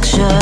texture